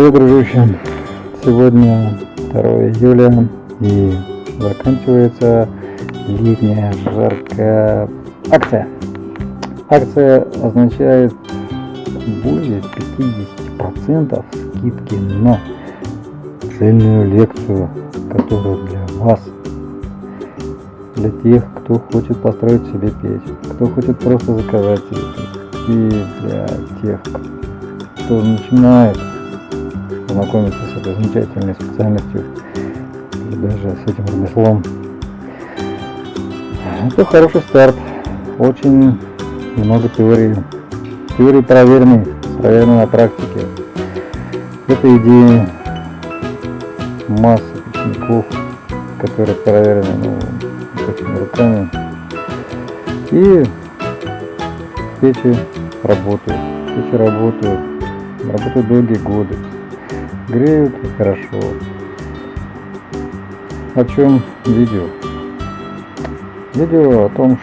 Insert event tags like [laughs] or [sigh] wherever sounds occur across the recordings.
Привет, дружище! Сегодня 2 июля и заканчивается летняя жаркая акция. Акция означает более 50% скидки на цельную лекцию, которая для вас, для тех, кто хочет построить себе печь, кто хочет просто заказать себе печь, и для тех, кто начинает познакомиться с этой замечательной специальностью и даже с этим ремеслом. Это хороший старт. Очень много теории. Теории проверенной, проверенной на практике. Это идеи массы учеников, которые проверены ну, этими руками. И печи работают. Печи работают. Работают долгие годы греют хорошо. О чем видео? Видео о том,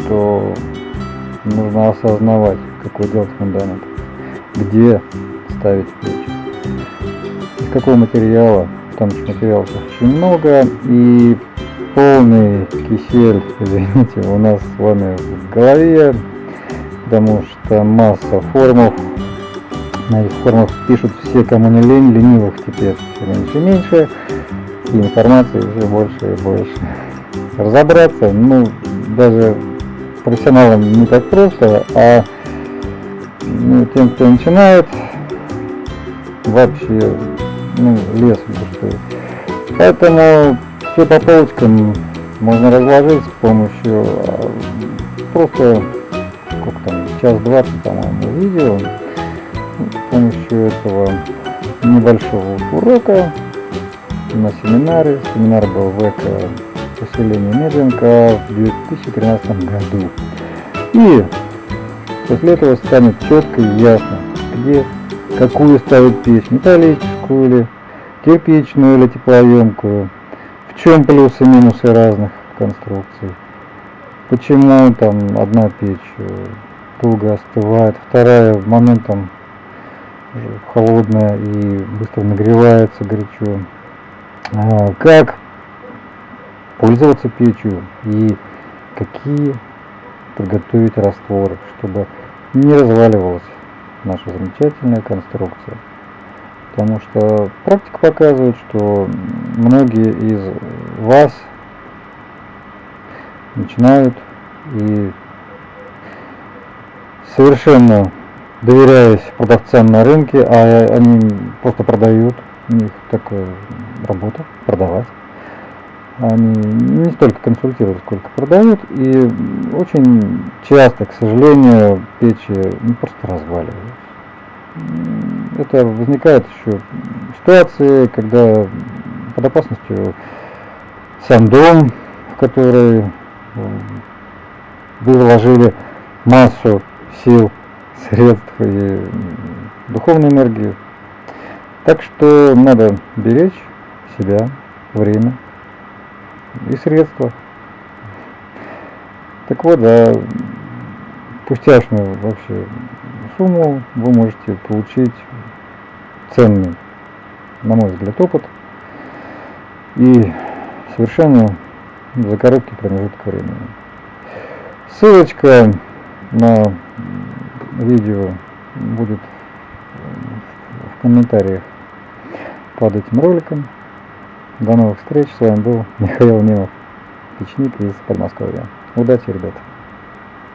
что нужно осознавать, какой делать фундамент, где ставить печь, из какого материала, там материалов очень много, и полный кисель, [laughs] извините, у нас с вами в голове, потому что масса формов на этих формах пишут все, кому не лень, ленивых теперь меньше и меньше, и информации все больше и больше. Разобраться, ну, даже профессионалам не так просто, а ну, тем, кто начинает, вообще, ну, лес пустой. Поэтому все по полочкам можно разложить с помощью а, просто, сколько там, час двадцать, по-моему, видео, с помощью этого небольшого урока на семинаре. Семинар был в эко поселении Медвенка в 2013 году. И после этого станет четко и ясно, где какую ставить печь, металлическую или кирпичную или теплоемкую, в чем плюсы и минусы разных конструкций, почему там одна печь долго остывает, вторая моментом холодная и быстро нагревается горячо. А, как пользоваться печью и какие приготовить растворы, чтобы не разваливалась наша замечательная конструкция. Потому что практика показывает, что многие из вас начинают и совершенно доверяясь продавцам на рынке, а они просто продают, у них такая работа, продавать. Они не столько консультируют, сколько продают, и очень часто, к сожалению, печи ну, просто разваливаются. Это возникает еще ситуации, когда под опасностью сам дом, в который вы вложили массу сил средств и духовную энергию. Так что надо беречь себя, время и средства. Так вот, за пустяшную вообще сумму вы можете получить ценный, на мой взгляд, опыт и совершенно за короткий промежуток времени. Ссылочка на видео будет в комментариях под этим роликом. До новых встреч. С вами был Михаил Немов, печник из Подмосковья. Удачи, ребята!